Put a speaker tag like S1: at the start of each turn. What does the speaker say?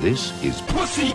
S1: This is Pussy.